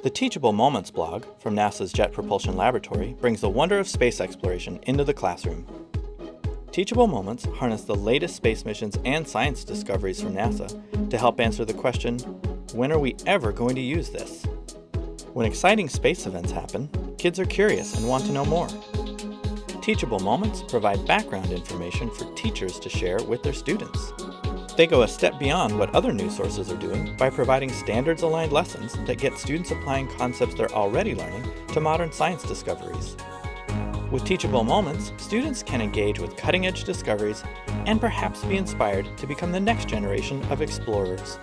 The Teachable Moments blog from NASA's Jet Propulsion Laboratory brings the wonder of space exploration into the classroom. Teachable Moments harness the latest space missions and science discoveries from NASA to help answer the question, when are we ever going to use this? When exciting space events happen, kids are curious and want to know more. Teachable Moments provide background information for teachers to share with their students. They go a step beyond what other news sources are doing by providing standards-aligned lessons that get students applying concepts they're already learning to modern science discoveries. With Teachable Moments, students can engage with cutting-edge discoveries and perhaps be inspired to become the next generation of explorers.